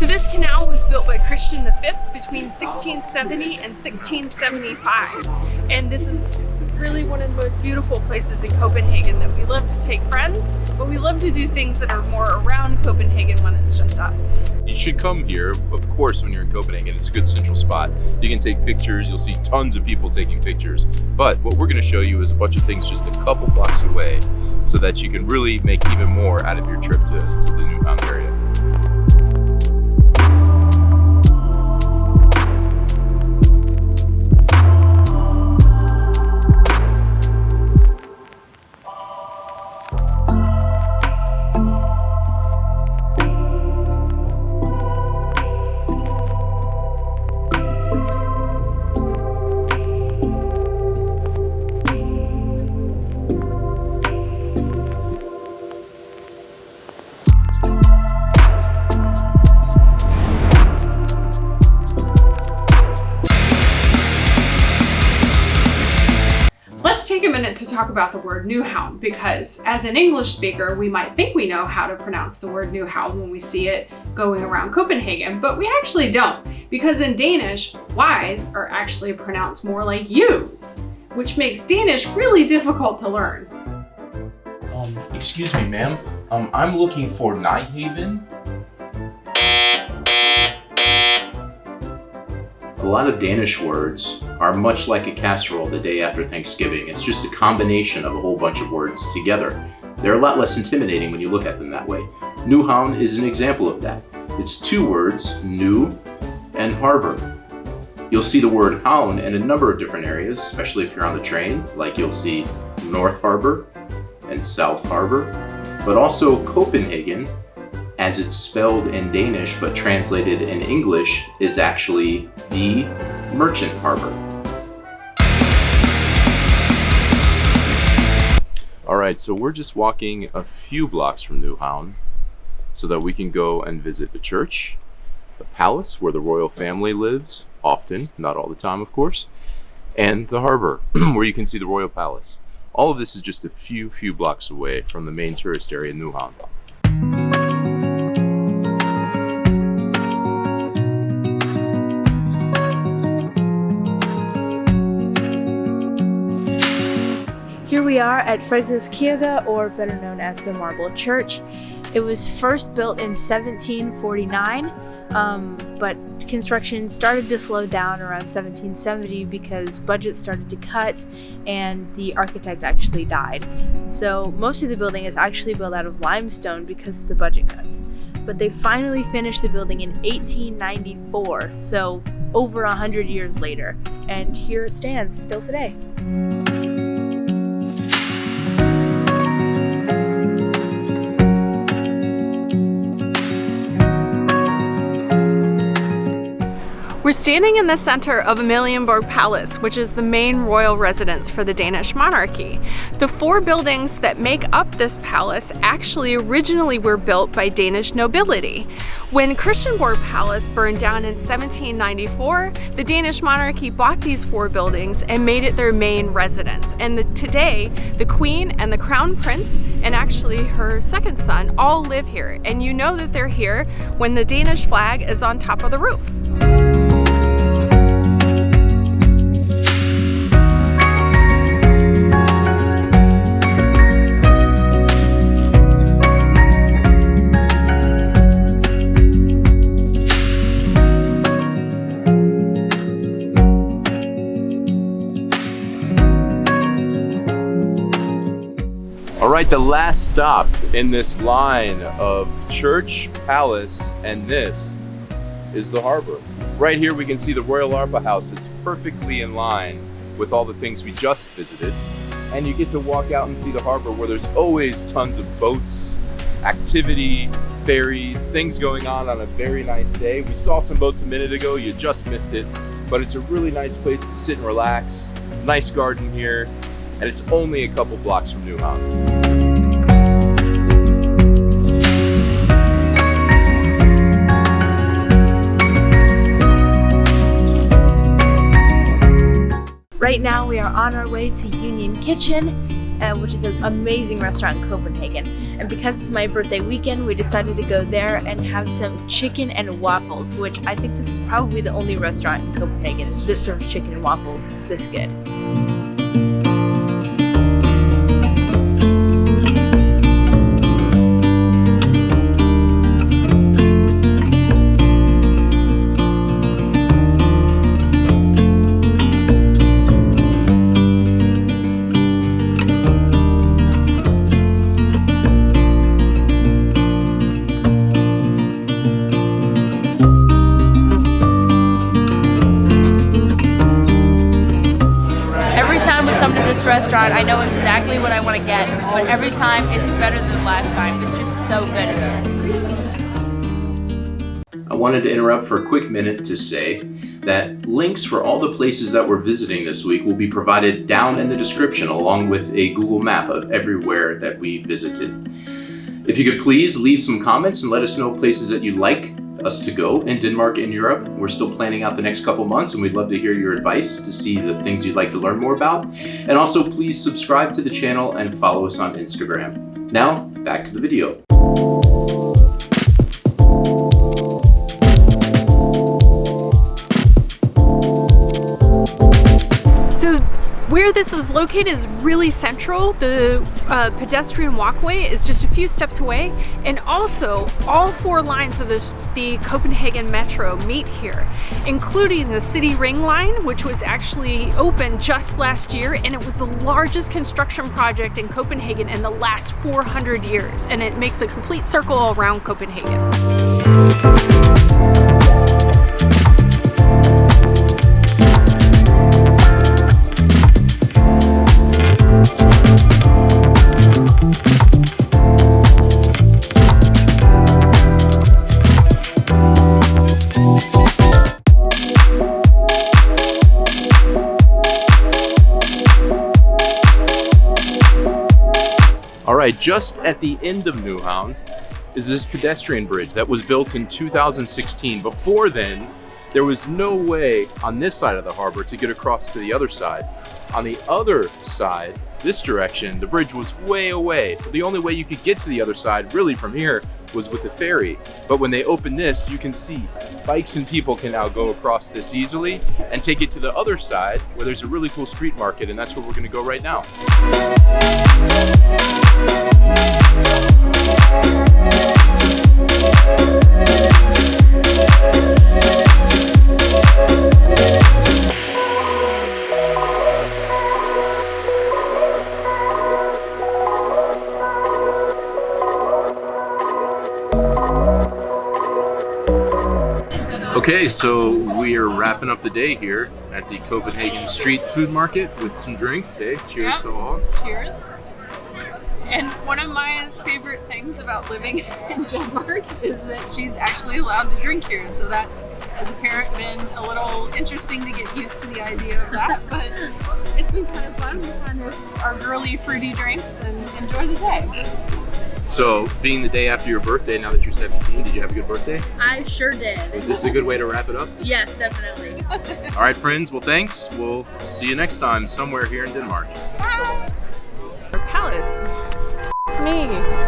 So this canal was built by Christian V between 1670 and 1675. And this is really one of the most beautiful places in Copenhagen that we love to take friends, but we love to do things that are more around Copenhagen when it's just us. You should come here, of course, when you're in Copenhagen. It's a good central spot. You can take pictures, you'll see tons of people taking pictures. But what we're gonna show you is a bunch of things just a couple blocks away so that you can really make even more out of your trip to, to the Nyhavn area. Talk about the word Nyhavn because as an English speaker, we might think we know how to pronounce the word Nyhavn when we see it going around Copenhagen, but we actually don't because in Danish, Y's are actually pronounced more like U's, which makes Danish really difficult to learn. Um, excuse me, ma'am. Um, I'm looking for Nyhaven. Lot of Danish words are much like a casserole the day after Thanksgiving. It's just a combination of a whole bunch of words together. They're a lot less intimidating when you look at them that way. Nyhavn is an example of that. It's two words, new and harbor. You'll see the word havn in a number of different areas, especially if you're on the train, like you'll see North Harbor and South Harbor, but also Copenhagen as it's spelled in Danish but translated in English is actually the Merchant Harbor. All right, so we're just walking a few blocks from Nyhavn so that we can go and visit the church, the palace where the royal family lives, often, not all the time, of course, and the harbor where you can see the royal palace. All of this is just a few, few blocks away from the main tourist area, Nyhavn. Here we are at Frederikkirke, or better known as the Marble Church. It was first built in 1749, um, but construction started to slow down around 1770 because budgets started to cut and the architect actually died. So most of the building is actually built out of limestone because of the budget cuts. But they finally finished the building in 1894, so over a hundred years later, and here it stands still today. We're standing in the center of Amalienborg Palace, which is the main royal residence for the Danish monarchy. The four buildings that make up this palace actually originally were built by Danish nobility. When Christiansborg Palace burned down in 1794, the Danish monarchy bought these four buildings and made it their main residence. And the, today, the Queen and the Crown Prince, and actually her second son, all live here. And you know that they're here when the Danish flag is on top of the roof. The last stop in this line of church, palace, and this is the harbor. Right here we can see the Royal Opera House. It's perfectly in line with all the things we just visited. And you get to walk out and see the harbor where there's always tons of boats, activity, ferries, things going on on a very nice day. We saw some boats a minute ago, you just missed it, but it's a really nice place to sit and relax. Nice garden here, and it's only a couple blocks from Nyhavn. Right now we are on our way to Union Kitchen uh, which is an amazing restaurant in Copenhagen. And because it's my birthday weekend, we decided to go there and have some chicken and waffles, which I think this is probably the only restaurant in Copenhagen that serves chicken and waffles this good. Restaurant, I know exactly what I want to get, but every time it's better than the last time. It's just so good. I wanted to interrupt for a quick minute to say that links for all the places that we're visiting this week will be provided down in the description along with a Google map of everywhere that we visited. If you could please leave some comments and let us know places that you'd like us to go in Denmark and Europe. We're still planning out the next couple months and we'd love to hear your advice to see the things you'd like to learn more about. And also please subscribe to the channel and follow us on Instagram. Now, back to the video. Located is really central. The uh, pedestrian walkway is just a few steps away. And also all four lines of the Copenhagen Metro meet here, including the City Ring Line, which was actually opened just last year. And it was the largest construction project in Copenhagen in the last 400 years. And it makes a complete circle around Copenhagen. Right, just at the end of Nyhavn is this pedestrian bridge that was built in 2016. Before then, there was no way on this side of the harbor to get across to the other side. On the other side, this direction, the bridge was way away. So the only way you could get to the other side really from here was with a ferry. But when they open this, you can see bikes and people can now go across this easily and take it to the other side where there's a really cool street market and that's where we're gonna go right now. Okay, so we are wrapping up the day here at the Copenhagen Street Food Market with some drinks. Hey, cheers Yep. to all. Cheers. And one of Maya's favorite things about living in Denmark is that she's actually allowed to drink here. So that's, as a parent, been a little interesting to get used to the idea of that. But it's been kind of fun. We find our girly fruity drinks and enjoy the day. So, being the day after your birthday, now that you're 17, did you have a good birthday? I sure did. Is this a good way to wrap it up? Yes, definitely. All right, friends. Well, thanks. We'll see you next time somewhere here in Denmark. Palace. Me.